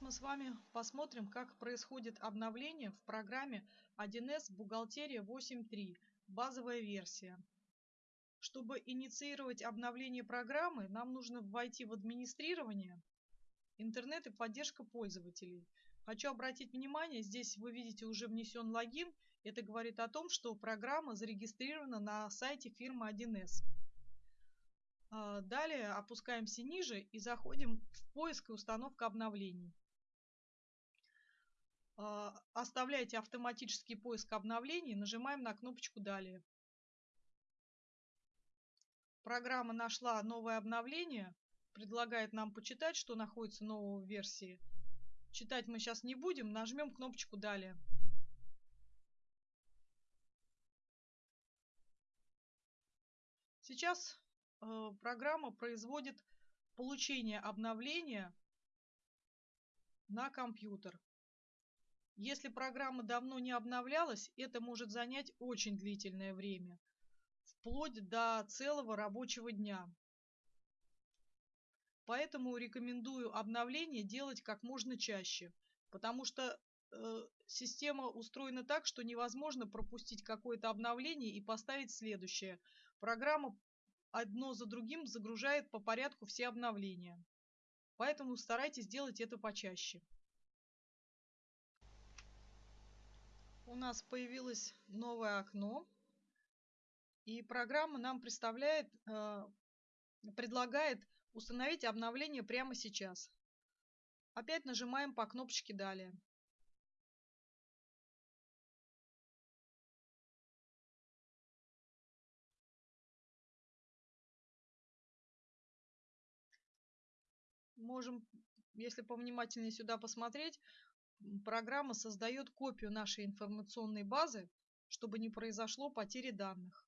мы с вами посмотрим, как происходит обновление в программе 1С Бухгалтерия 8.3, базовая версия. Чтобы инициировать обновление программы, нам нужно войти в администрирование, интернет и поддержка пользователей. Хочу обратить внимание, здесь вы видите уже внесен логин. Это говорит о том, что программа зарегистрирована на сайте фирмы 1С. А, далее опускаемся ниже и заходим в поиск и установка обновлений. А, оставляйте автоматический поиск обновлений, нажимаем на кнопочку «Далее». Программа нашла новое обновление, предлагает нам почитать, что находится в новой версии. Читать мы сейчас не будем, нажмем кнопочку «Далее». Сейчас э, программа производит получение обновления на компьютер. Если программа давно не обновлялась, это может занять очень длительное время, вплоть до целого рабочего дня. Поэтому рекомендую обновление делать как можно чаще, потому что э, система устроена так, что невозможно пропустить какое-то обновление и поставить следующее. Программа одно за другим загружает по порядку все обновления. Поэтому старайтесь делать это почаще. У нас появилось новое окно, и программа нам представляет, э, предлагает установить обновление прямо сейчас. Опять нажимаем по кнопочке «Далее». Можем, если повнимательнее сюда посмотреть, программа создает копию нашей информационной базы, чтобы не произошло потери данных.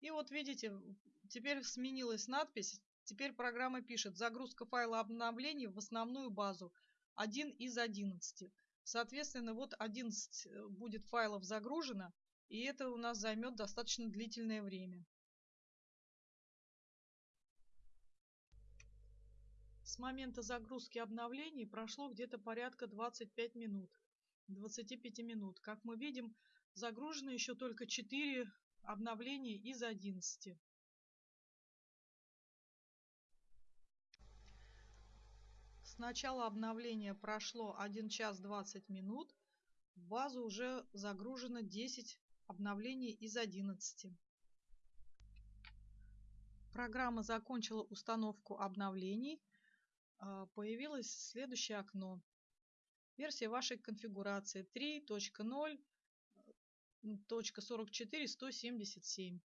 И вот видите, теперь сменилась надпись. Теперь программа пишет загрузка файла обновлений в основную базу 1 из 11. Соответственно, вот 11 э, будет файлов загружено, и это у нас займет достаточно длительное время. С момента загрузки обновлений прошло где-то порядка 25 минут. 25 минут. Как мы видим, загружено еще только 4 обновления из 11. С начала обновления прошло 1 час 20 минут. В базу уже загружено 10 обновлений из 11. Программа закончила установку обновлений. А, появилось следующее окно. Версия вашей конфигурации 3.0.44.177.